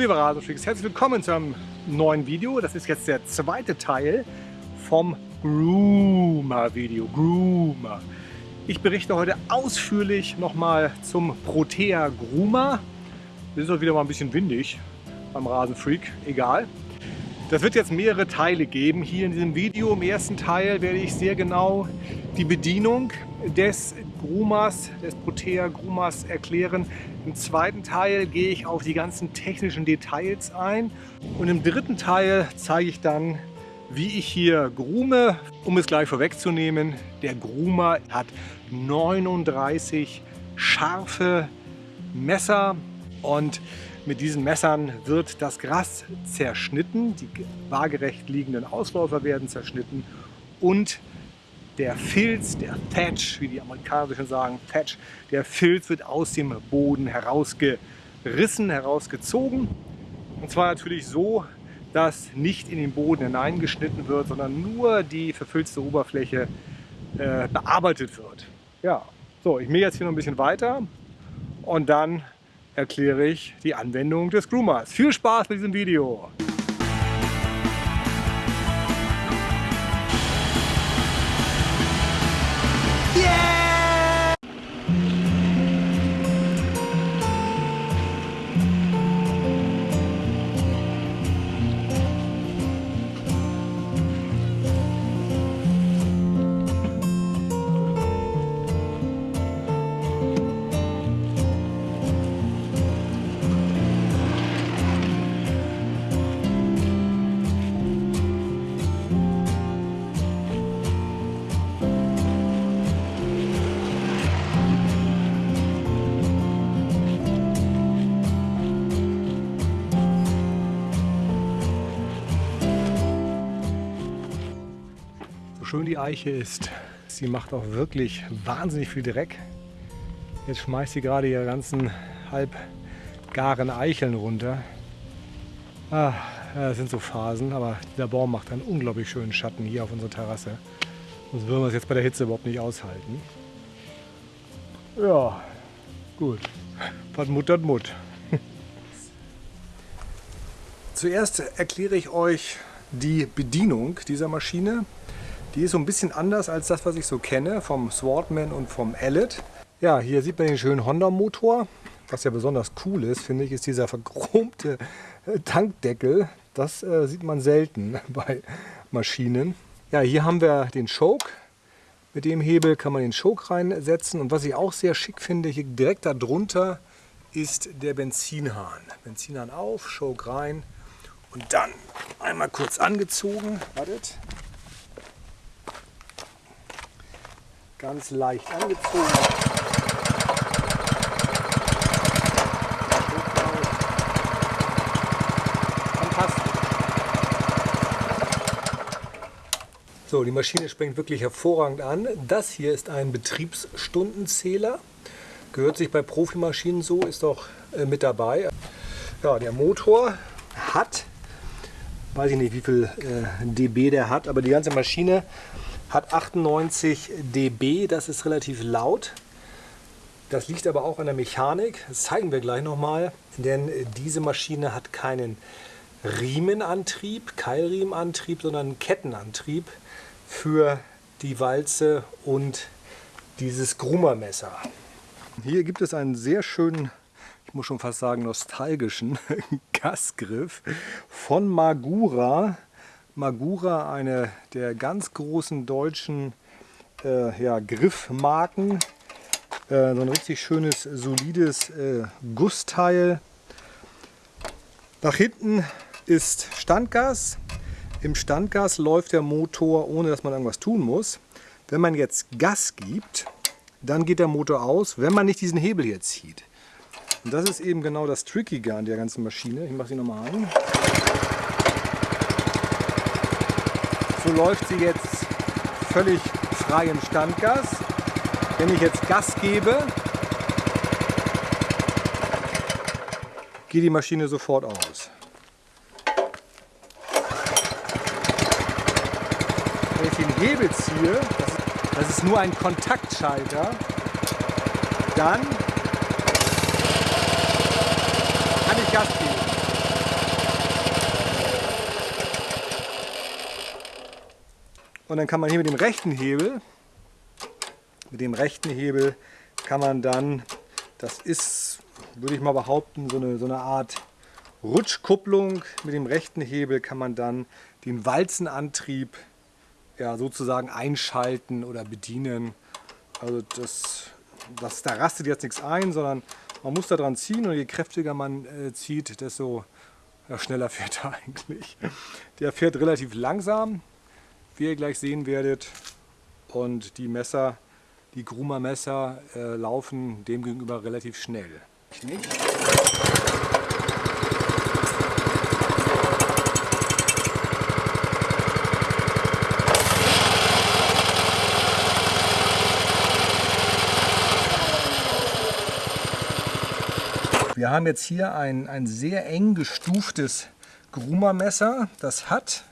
Liebe Rasenfreaks, herzlich willkommen zu einem neuen Video. Das ist jetzt der zweite Teil vom Groomer Video. Groomer. Ich berichte heute ausführlich nochmal zum Protea Groomer. Es ist auch wieder mal ein bisschen windig beim Rasenfreak, egal. Das wird jetzt mehrere Teile geben. Hier in diesem Video, im ersten Teil, werde ich sehr genau die Bedienung des Groomers, des Protea Groomers erklären. Im zweiten Teil gehe ich auf die ganzen technischen Details ein. Und im dritten Teil zeige ich dann, wie ich hier groome. Um es gleich vorwegzunehmen, der Groomer hat 39 scharfe Messer und mit diesen Messern wird das Gras zerschnitten, die waagerecht liegenden Ausläufer werden zerschnitten und der Filz, der Thatch, wie die Amerikaner schon sagen, Thatch, der Filz wird aus dem Boden herausgerissen, herausgezogen. Und zwar natürlich so, dass nicht in den Boden hineingeschnitten wird, sondern nur die verfilzte Oberfläche äh, bearbeitet wird. Ja, so, ich mähe jetzt hier noch ein bisschen weiter und dann erkläre ich die Anwendung des Groomers. Viel Spaß mit diesem Video! Schön die Eiche ist. Sie macht auch wirklich wahnsinnig viel Dreck. Jetzt schmeißt sie gerade ihre ganzen halb garen Eicheln runter. Ah, das sind so Phasen, aber dieser Baum macht einen unglaublich schönen Schatten hier auf unserer Terrasse. Sonst würden wir es jetzt bei der Hitze überhaupt nicht aushalten. Ja, gut. Was Mut hat Mut. Zuerst erkläre ich euch die Bedienung dieser Maschine. Die ist so ein bisschen anders als das, was ich so kenne vom Swordman und vom Ellet. Ja, hier sieht man den schönen Honda-Motor. Was ja besonders cool ist, finde ich, ist dieser verchromte äh, Tankdeckel. Das äh, sieht man selten bei Maschinen. Ja, hier haben wir den Choke. Mit dem Hebel kann man den Choke reinsetzen. Und was ich auch sehr schick finde, hier direkt darunter ist der Benzinhahn. Benzinhahn auf, Choke rein und dann einmal kurz angezogen. Wartet. Ganz leicht angezogen. So, die Maschine springt wirklich hervorragend an. Das hier ist ein Betriebsstundenzähler. Gehört sich bei Profimaschinen so, ist auch äh, mit dabei. Ja, der Motor hat, weiß ich nicht wie viel äh, dB der hat, aber die ganze Maschine hat 98 dB, das ist relativ laut. Das liegt aber auch an der Mechanik, das zeigen wir gleich nochmal, denn diese Maschine hat keinen Riemenantrieb, Keilriemenantrieb, sondern Kettenantrieb für die Walze und dieses Grummermesser. Hier gibt es einen sehr schönen, ich muss schon fast sagen nostalgischen Gasgriff von Magura. Magura, eine der ganz großen deutschen äh, ja, Griffmarken. Äh, so ein richtig schönes, solides äh, Gussteil. Nach hinten ist Standgas. Im Standgas läuft der Motor, ohne dass man irgendwas tun muss. Wenn man jetzt Gas gibt, dann geht der Motor aus, wenn man nicht diesen Hebel hier zieht. Und das ist eben genau das Trickige an der ganzen Maschine. Ich mache sie nochmal an. So läuft sie jetzt völlig frei im Standgas. Wenn ich jetzt Gas gebe, geht die Maschine sofort aus. Wenn ich den Hebel ziehe, das ist nur ein Kontaktschalter, dann kann ich Gas geben. Und dann kann man hier mit dem rechten Hebel, mit dem rechten Hebel kann man dann, das ist, würde ich mal behaupten, so eine, so eine Art Rutschkupplung. Mit dem rechten Hebel kann man dann den Walzenantrieb ja, sozusagen einschalten oder bedienen. Also das, das, da rastet jetzt nichts ein, sondern man muss da dran ziehen und je kräftiger man äh, zieht, desto ja, schneller fährt er eigentlich. Der fährt relativ langsam, wie ihr gleich sehen werdet. Und die Messer, die Gruma Messer, äh, laufen demgegenüber relativ schnell. Wir haben jetzt hier ein, ein sehr eng gestuftes Gruma-Messer. Das hat,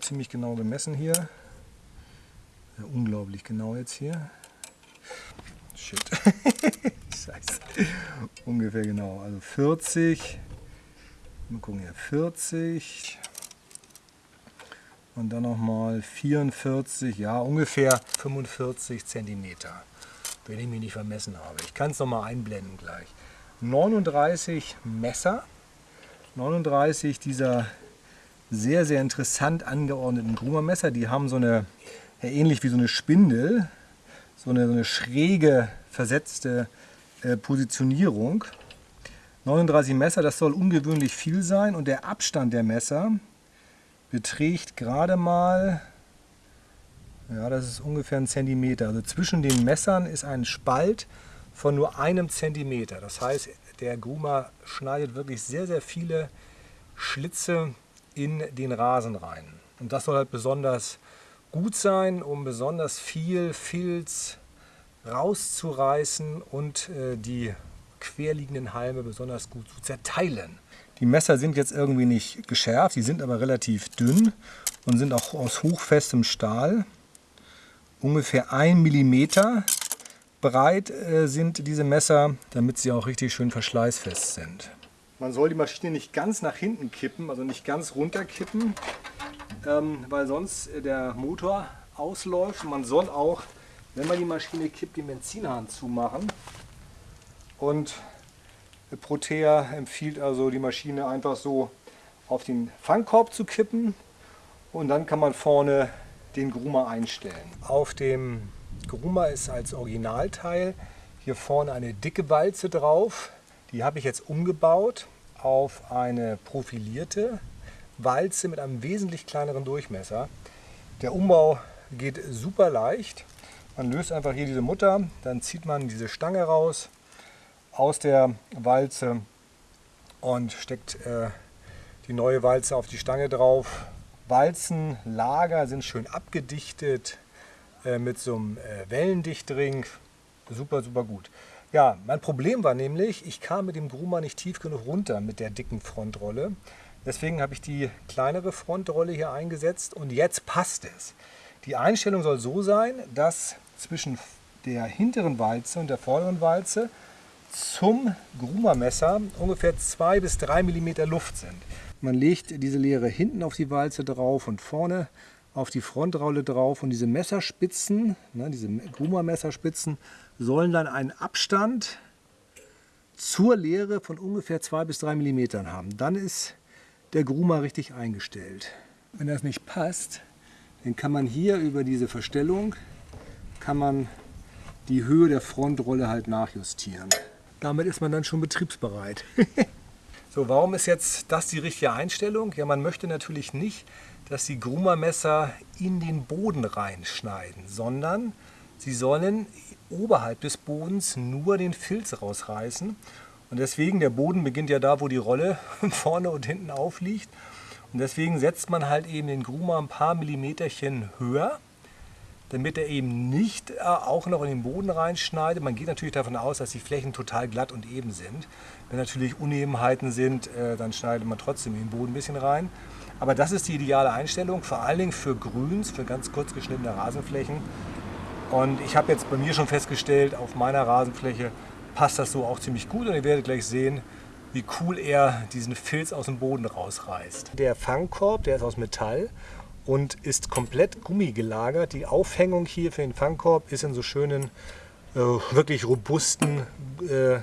ziemlich genau gemessen hier, ja, unglaublich genau jetzt hier. Shit. Scheiße. Ungefähr genau. Also 40. Mal gucken hier. 40. Und dann nochmal 44. Ja, ungefähr 45 Zentimeter. Wenn ich mich nicht vermessen habe. Ich kann es nochmal einblenden gleich. 39 Messer, 39 dieser sehr, sehr interessant angeordneten Gruma-Messer. Die haben so eine, ähnlich wie so eine Spindel, so eine, so eine schräge, versetzte äh, Positionierung. 39 Messer, das soll ungewöhnlich viel sein und der Abstand der Messer beträgt gerade mal, ja das ist ungefähr ein Zentimeter. Also zwischen den Messern ist ein Spalt von nur einem Zentimeter. Das heißt, der Gruma schneidet wirklich sehr, sehr viele Schlitze in den Rasen rein. Und das soll halt besonders gut sein, um besonders viel Filz rauszureißen und äh, die querliegenden Halme besonders gut zu zerteilen. Die Messer sind jetzt irgendwie nicht geschärft, die sind aber relativ dünn und sind auch aus hochfestem Stahl. Ungefähr ein Millimeter breit äh, sind diese Messer, damit sie auch richtig schön verschleißfest sind. Man soll die Maschine nicht ganz nach hinten kippen, also nicht ganz runter kippen, ähm, weil sonst äh, der Motor ausläuft. Man soll auch, wenn man die Maschine kippt, den Benzinhahn zumachen. Und Protea empfiehlt also die Maschine einfach so auf den Fangkorb zu kippen und dann kann man vorne den Gruma einstellen. Auf dem Gruma ist als Originalteil hier vorne eine dicke Walze drauf. Die habe ich jetzt umgebaut auf eine profilierte Walze mit einem wesentlich kleineren Durchmesser. Der Umbau geht super leicht. Man löst einfach hier diese Mutter, dann zieht man diese Stange raus aus der Walze und steckt äh, die neue Walze auf die Stange drauf. Walzenlager sind schön abgedichtet, äh, mit so einem äh, Wellendichtring. Super, super gut. Ja, mein Problem war nämlich, ich kam mit dem Gruma nicht tief genug runter mit der dicken Frontrolle. Deswegen habe ich die kleinere Frontrolle hier eingesetzt und jetzt passt es. Die Einstellung soll so sein, dass zwischen der hinteren Walze und der vorderen Walze zum Gruma-Messer ungefähr 2 bis 3 mm Luft sind. Man legt diese Leere hinten auf die Walze drauf und vorne auf die Frontrolle drauf und diese Messerspitzen, ne, diese Gruma-Messerspitzen, sollen dann einen Abstand zur Leere von ungefähr 2 bis 3 mm haben. Dann ist der Gruma richtig eingestellt. Wenn das nicht passt, dann kann man hier über diese Verstellung kann man die Höhe der Frontrolle halt nachjustieren. Damit ist man dann schon betriebsbereit. so, warum ist jetzt das die richtige Einstellung? Ja, man möchte natürlich nicht, dass die Gruma-Messer in den Boden reinschneiden, sondern sie sollen oberhalb des Bodens nur den Filz rausreißen. Und deswegen, der Boden beginnt ja da, wo die Rolle vorne und hinten aufliegt. Und deswegen setzt man halt eben den Gruma ein paar Millimeterchen höher, damit er eben nicht äh, auch noch in den Boden reinschneidet. Man geht natürlich davon aus, dass die Flächen total glatt und eben sind. Wenn natürlich Unebenheiten sind, äh, dann schneidet man trotzdem in den Boden ein bisschen rein. Aber das ist die ideale Einstellung, vor allen Dingen für Grüns, für ganz kurz geschnittene Rasenflächen. Und ich habe jetzt bei mir schon festgestellt, auf meiner Rasenfläche passt das so auch ziemlich gut. Und ihr werdet gleich sehen, wie cool er diesen Filz aus dem Boden rausreißt. Der Fangkorb, der ist aus Metall und ist komplett Gummi gelagert. Die Aufhängung hier für den Fangkorb ist in so schönen, äh, wirklich robusten äh,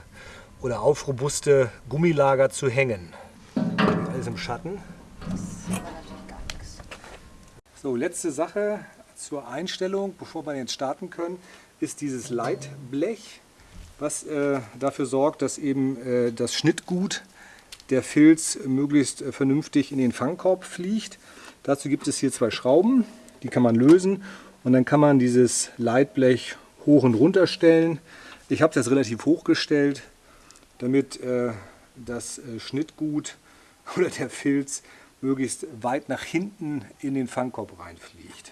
oder auf robuste Gummilager zu hängen. Alles im Schatten. So, letzte Sache zur Einstellung, bevor wir jetzt starten können, ist dieses Leitblech, was äh, dafür sorgt, dass eben äh, das Schnittgut der Filz möglichst äh, vernünftig in den Fangkorb fliegt. Dazu gibt es hier zwei Schrauben, die kann man lösen und dann kann man dieses Leitblech hoch und runter stellen. Ich habe das relativ hoch gestellt, damit äh, das äh, Schnittgut oder der Filz möglichst weit nach hinten in den Fangkorb reinfliegt.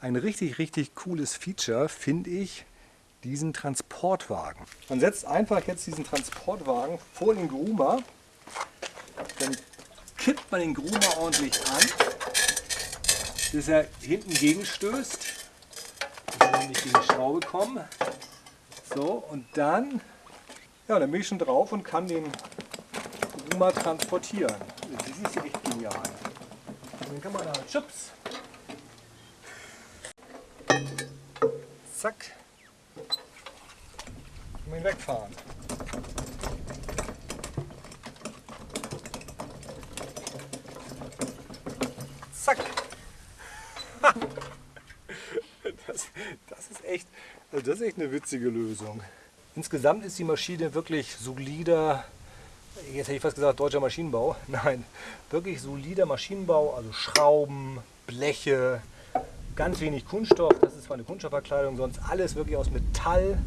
Ein richtig, richtig cooles Feature finde ich diesen Transportwagen. Man setzt einfach jetzt diesen Transportwagen vor den Groomer, dann kippt man den Groomer ordentlich an, bis er hinten gegenstößt, dass er nicht gegen die Schraube kommen. So, und dann, ja, dann bin ich schon drauf und kann den Groomer transportieren. Das ist echt genial. Und dann kann man da Chips Zack. Und ihn wegfahren. Zack. Das, das, ist echt, das ist echt eine witzige Lösung. Insgesamt ist die Maschine wirklich solider, jetzt hätte ich fast gesagt deutscher Maschinenbau, nein, wirklich solider Maschinenbau, also Schrauben, Bleche, Ganz wenig Kunststoff, das ist zwar eine Kunststoffverkleidung, sonst alles wirklich aus Metall,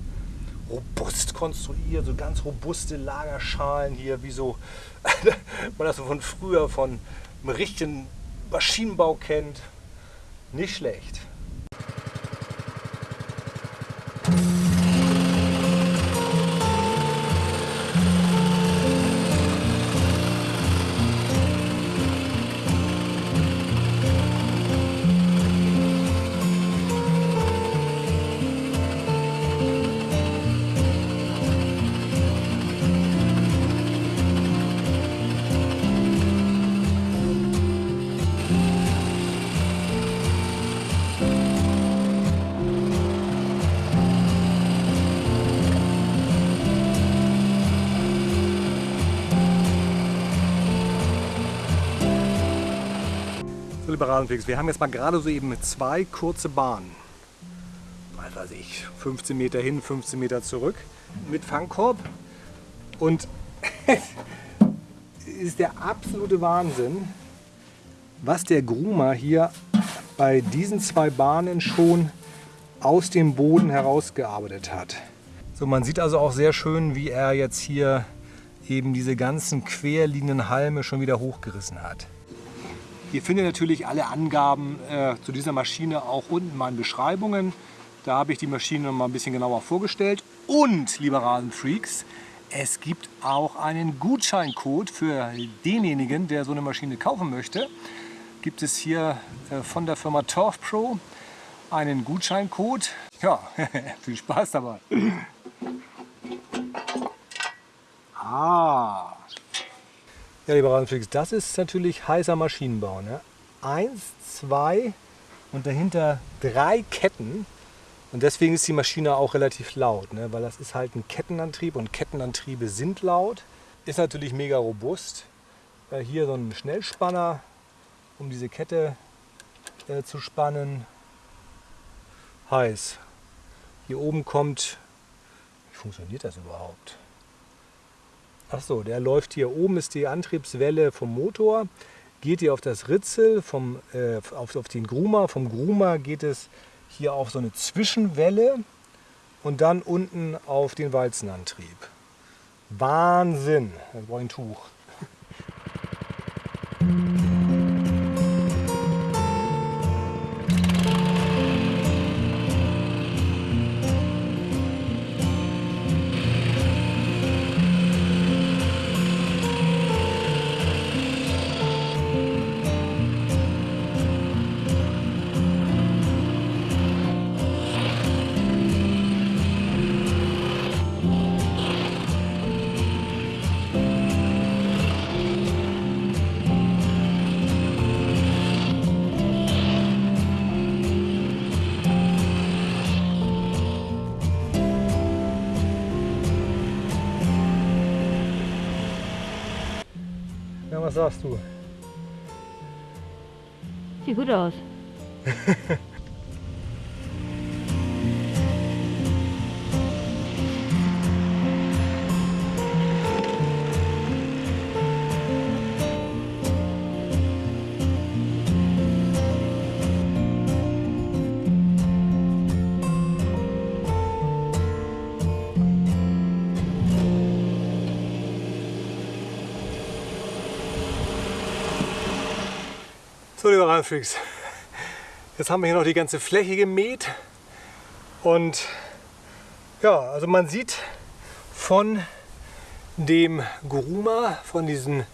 robust konstruiert, so ganz robuste Lagerschalen hier, wie so, man das so von früher, von einem richtigen Maschinenbau kennt. Nicht schlecht. Liberalenwegs. Wir haben jetzt mal gerade so eben zwei kurze Bahnen. Was weiß ich, 15 Meter hin, 15 Meter zurück mit Fangkorb. Und ist der absolute Wahnsinn, was der Groomer hier bei diesen zwei Bahnen schon aus dem Boden herausgearbeitet hat. So, man sieht also auch sehr schön, wie er jetzt hier eben diese ganzen querliegenden Halme schon wieder hochgerissen hat. Ihr findet natürlich alle Angaben äh, zu dieser Maschine auch unten in meinen Beschreibungen. Da habe ich die Maschine noch mal ein bisschen genauer vorgestellt. Und, liebe Rasenfreaks, es gibt auch einen Gutscheincode für denjenigen, der so eine Maschine kaufen möchte. Gibt es hier äh, von der Firma Turf Pro einen Gutscheincode. Ja, viel Spaß dabei. Ah, ja, lieber Rasenflix, das ist natürlich heißer Maschinenbau. Ne? Eins, zwei und dahinter drei Ketten. Und deswegen ist die Maschine auch relativ laut, ne? weil das ist halt ein Kettenantrieb und Kettenantriebe sind laut. Ist natürlich mega robust. Äh, hier so ein Schnellspanner, um diese Kette äh, zu spannen. Heiß. Hier oben kommt, wie funktioniert das überhaupt? Achso, der läuft hier oben, ist die Antriebswelle vom Motor, geht hier auf das Ritzel, vom, äh, auf, auf den Groomer, vom Groomer geht es hier auf so eine Zwischenwelle und dann unten auf den Walzenantrieb. Wahnsinn, da brauche ich ein Tuch. Was sagst du? Sieht gut aus. So, liebe Randfreaks, jetzt haben wir hier noch die ganze Fläche gemäht und ja, also man sieht von dem Gruma, von diesen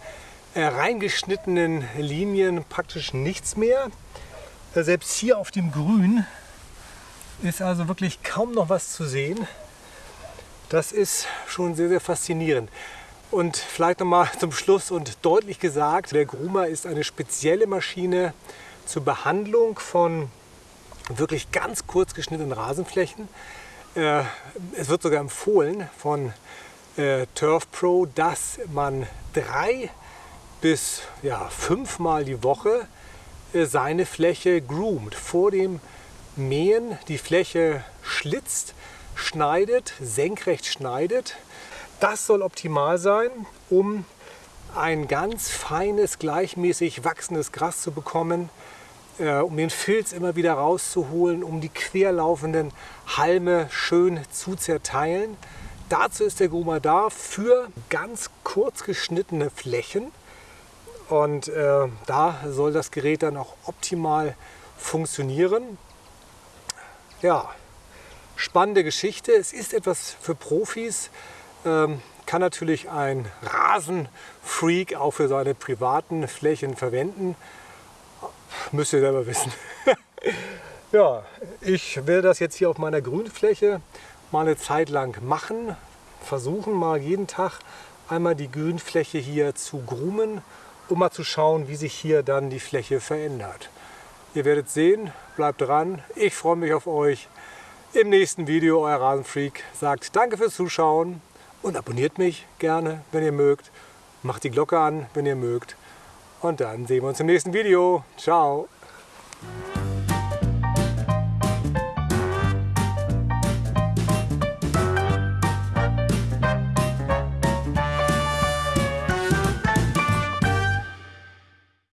äh, reingeschnittenen Linien praktisch nichts mehr. Äh, selbst hier auf dem Grün ist also wirklich kaum noch was zu sehen. Das ist schon sehr, sehr faszinierend. Und vielleicht noch mal zum Schluss und deutlich gesagt, der Groomer ist eine spezielle Maschine zur Behandlung von wirklich ganz kurz geschnittenen Rasenflächen. Äh, es wird sogar empfohlen von äh, Turf Pro, dass man drei bis ja, fünfmal die Woche äh, seine Fläche groomt. Vor dem Mähen die Fläche schlitzt, schneidet, senkrecht schneidet das soll optimal sein, um ein ganz feines, gleichmäßig wachsendes Gras zu bekommen, äh, um den Filz immer wieder rauszuholen, um die querlaufenden Halme schön zu zerteilen. Dazu ist der Groomer da für ganz kurz geschnittene Flächen. Und äh, da soll das Gerät dann auch optimal funktionieren. Ja, spannende Geschichte. Es ist etwas für Profis. Ähm, kann natürlich ein Rasenfreak auch für seine privaten Flächen verwenden. Müsst ihr selber wissen. ja, ich werde das jetzt hier auf meiner Grünfläche mal eine Zeit lang machen. Versuchen mal jeden Tag einmal die Grünfläche hier zu groomen, um mal zu schauen, wie sich hier dann die Fläche verändert. Ihr werdet sehen, bleibt dran. Ich freue mich auf euch. Im nächsten Video, euer Rasenfreak sagt Danke fürs Zuschauen und abonniert mich gerne, wenn ihr mögt. Macht die Glocke an, wenn ihr mögt. Und dann sehen wir uns im nächsten Video. Ciao.